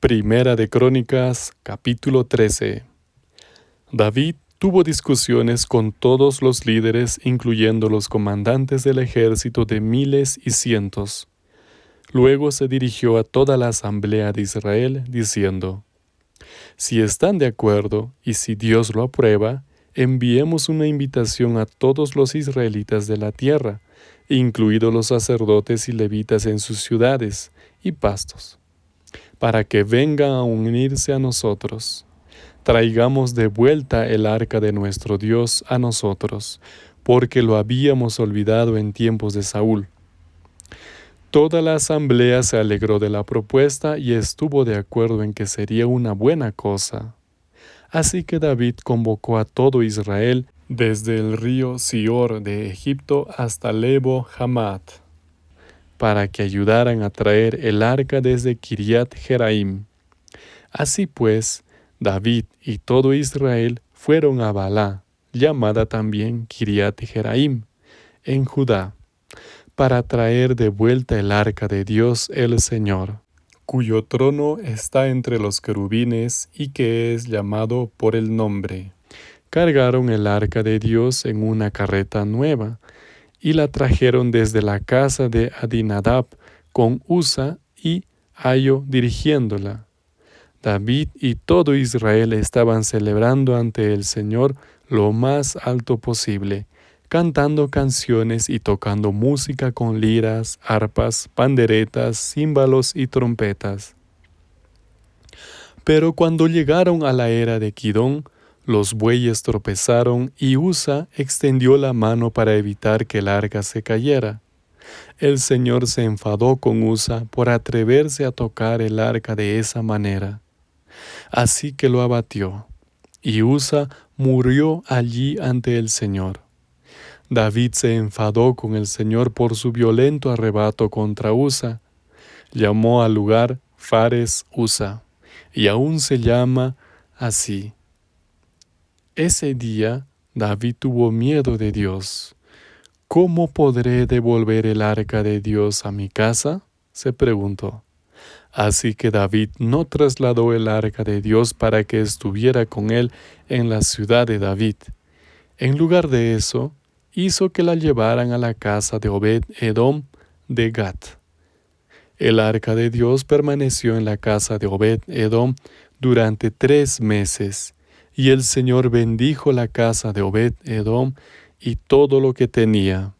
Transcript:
Primera de Crónicas, capítulo 13. David tuvo discusiones con todos los líderes, incluyendo los comandantes del ejército de miles y cientos. Luego se dirigió a toda la asamblea de Israel, diciendo, Si están de acuerdo y si Dios lo aprueba, enviemos una invitación a todos los israelitas de la tierra, incluidos los sacerdotes y levitas en sus ciudades y pastos para que vengan a unirse a nosotros. Traigamos de vuelta el arca de nuestro Dios a nosotros, porque lo habíamos olvidado en tiempos de Saúl. Toda la asamblea se alegró de la propuesta y estuvo de acuerdo en que sería una buena cosa. Así que David convocó a todo Israel desde el río Sior de Egipto hasta Lebo Hamat para que ayudaran a traer el arca desde Kiriat Jeraim. Así pues, David y todo Israel fueron a Balá, llamada también Kiriat Jeraim, en Judá, para traer de vuelta el arca de Dios el Señor, cuyo trono está entre los querubines y que es llamado por el nombre. Cargaron el arca de Dios en una carreta nueva, y la trajeron desde la casa de Adinadab con Usa y Ayo dirigiéndola. David y todo Israel estaban celebrando ante el Señor lo más alto posible, cantando canciones y tocando música con liras, arpas, panderetas, címbalos y trompetas. Pero cuando llegaron a la era de Kidón, los bueyes tropezaron y Usa extendió la mano para evitar que el arca se cayera. El Señor se enfadó con Usa por atreverse a tocar el arca de esa manera. Así que lo abatió, y Usa murió allí ante el Señor. David se enfadó con el Señor por su violento arrebato contra Usa. Llamó al lugar Fares Usa, y aún se llama así. Ese día David tuvo miedo de Dios. ¿Cómo podré devolver el arca de Dios a mi casa? se preguntó. Así que David no trasladó el arca de Dios para que estuviera con él en la ciudad de David. En lugar de eso, hizo que la llevaran a la casa de Obed Edom de Gat. El arca de Dios permaneció en la casa de Obed Edom durante tres meses y el Señor bendijo la casa de Obed Edom y todo lo que tenía.